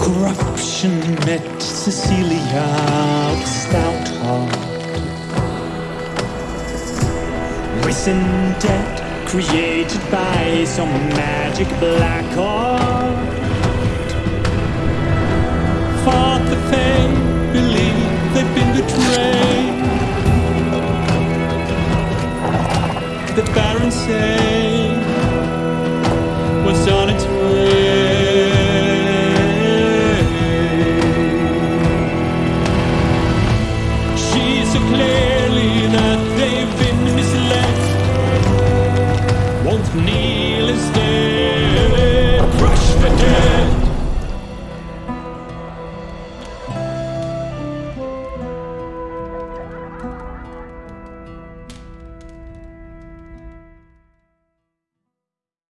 corruption met Cecilia with stout heart. Recent debt created by some magic black art. Fought the fame, believed they'd been betrayed. The Baron say. so clearly that they've been misled. Won't need